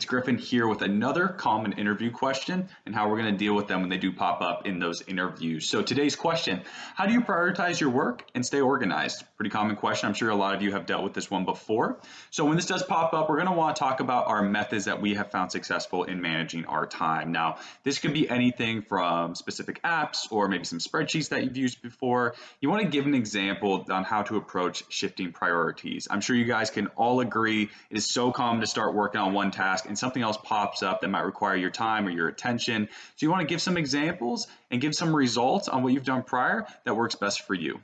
Griffin here with another common interview question and how we're going to deal with them when they do pop up in those interviews. So today's question, how do you prioritize your work and stay organized? Pretty common question. I'm sure a lot of you have dealt with this one before. So when this does pop up, we're going to want to talk about our methods that we have found successful in managing our time. Now, this could be anything from specific apps or maybe some spreadsheets that you've used before. You want to give an example on how to approach shifting priorities. I'm sure you guys can all agree it is so common to start working on one task and something else pops up that might require your time or your attention. So you want to give some examples and give some results on what you've done prior that works best for you.